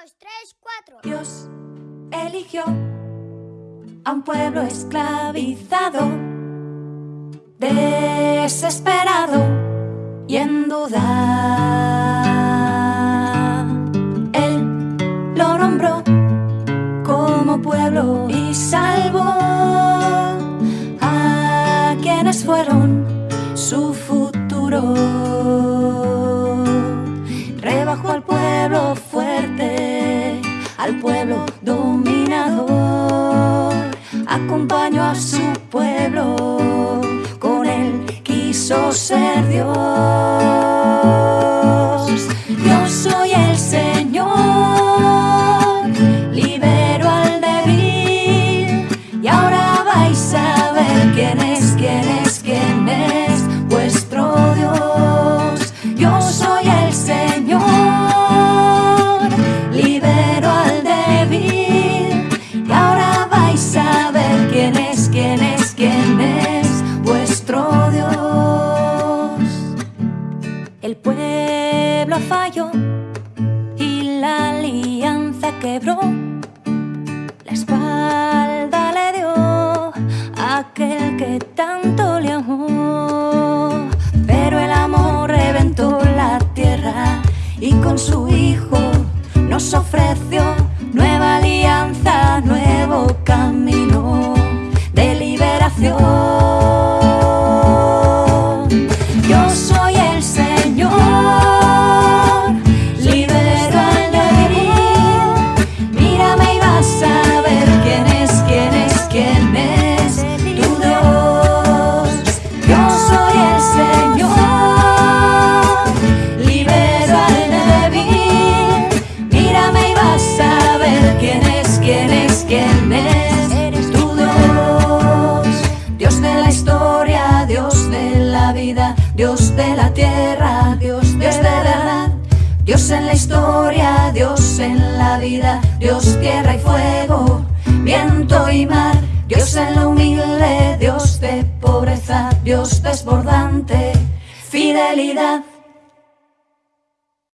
dos, tres, cuatro. Dios eligió a un pueblo esclavizado, desesperado y en duda. Él lo nombró como pueblo y salvó a quienes fueron su futuro. Al pueblo dominador. Acompañó a su pueblo, con él quiso ser Dios. Pueblo falló y la alianza quebró. La espalda le dio a aquel que tanto le amó. Pero el amor reventó la tierra y con su hijo nos ofreció nueva alianza, nuevo camino de liberación. Dios de la tierra, Dios, Dios de verdad. Dios en la historia, Dios en la vida, Dios tierra y fuego, viento y mar. Dios en lo humilde, Dios de pobreza, Dios desbordante, fidelidad.